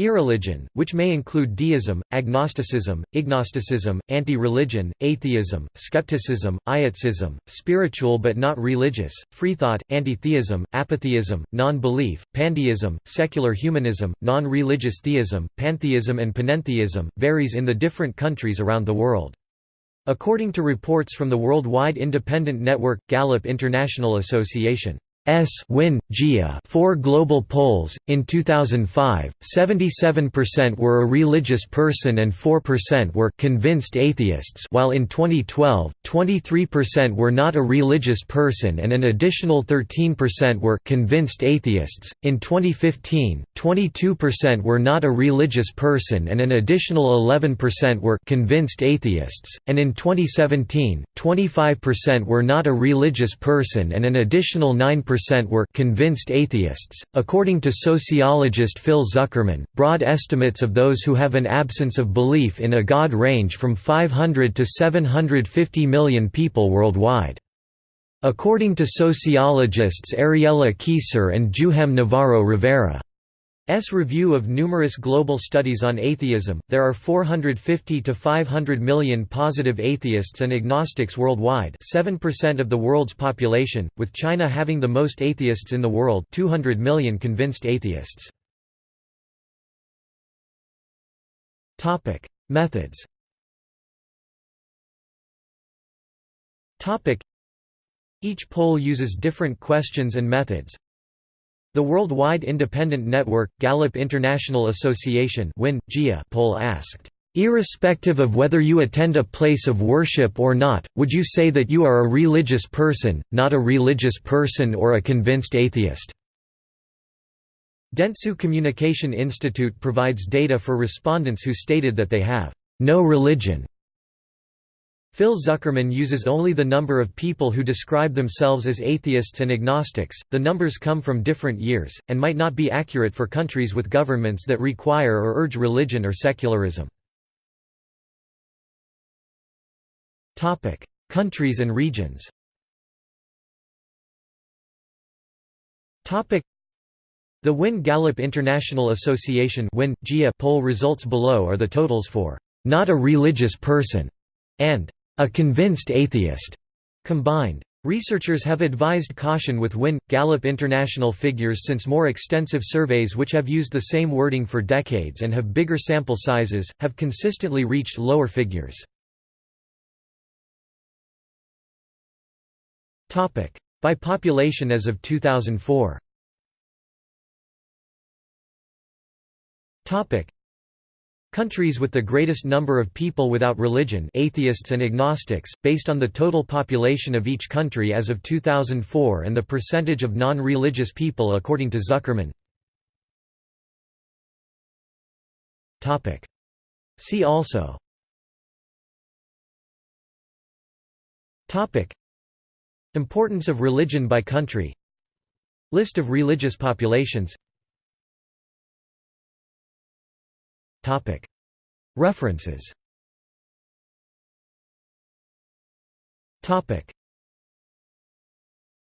Irreligion, which may include deism, agnosticism, ignosticism, anti-religion, atheism, skepticism, ietsism, spiritual but not religious, freethought, anti-theism, apatheism, non-belief, pandeism, secular humanism, non-religious theism, pantheism and panentheism, varies in the different countries around the world. According to reports from the worldwide independent network, Gallup International Association S win, GIA four global polls. In 2005, 77% were a religious person and 4% were convinced atheists while in 2012, 23% were not a religious person and an additional 13% were convinced atheists. In 2015, 22% were not a religious person and an additional 11% were convinced atheists, and in 2017, 25% were not a religious person and an additional 9% percent were convinced atheists. According to sociologist Phil Zuckerman, broad estimates of those who have an absence of belief in a god range from 500 to 750 million people worldwide. According to sociologists Ariela Keysar and Juhem Navarro Rivera, S review of numerous global studies on atheism, there are 450 to 500 million positive atheists and agnostics worldwide 7% of the world's population, with China having the most atheists in the world 200 million convinced atheists. Methods. Each poll uses different questions and methods, the worldwide independent network, Gallup International Association poll asked, "...irrespective of whether you attend a place of worship or not, would you say that you are a religious person, not a religious person or a convinced atheist?" Dentsu Communication Institute provides data for respondents who stated that they have no religion Phil Zuckerman uses only the number of people who describe themselves as atheists and agnostics. The numbers come from different years, and might not be accurate for countries with governments that require or urge religion or secularism. countries and regions The Win Gallup International Association poll results below are the totals for «not a religious person» and a convinced atheist combined. Researchers have advised caution with WIN Gallup International figures since more extensive surveys which have used the same wording for decades and have bigger sample sizes, have consistently reached lower figures. Topic: By population as of 2004 Countries with the greatest number of people without religion atheists and agnostics, based on the total population of each country as of 2004 and the percentage of non-religious people according to Zuckerman. See also. Importance of religion by country. List of religious populations References